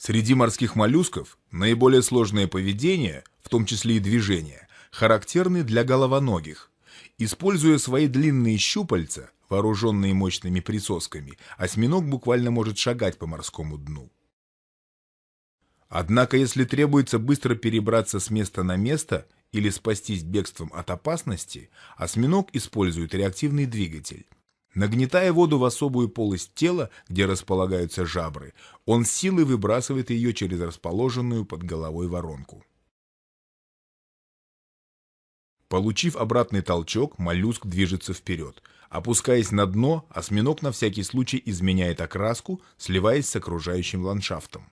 Среди морских моллюсков наиболее сложное поведение, в том числе и движение, характерны для головоногих. Используя свои длинные щупальца, вооруженные мощными присосками, осьминог буквально может шагать по морскому дну. Однако, если требуется быстро перебраться с места на место или спастись бегством от опасности, осьминог использует реактивный двигатель. Нагнетая воду в особую полость тела, где располагаются жабры, он силой выбрасывает ее через расположенную под головой воронку. Получив обратный толчок, моллюск движется вперед. Опускаясь на дно, осьминог на всякий случай изменяет окраску, сливаясь с окружающим ландшафтом.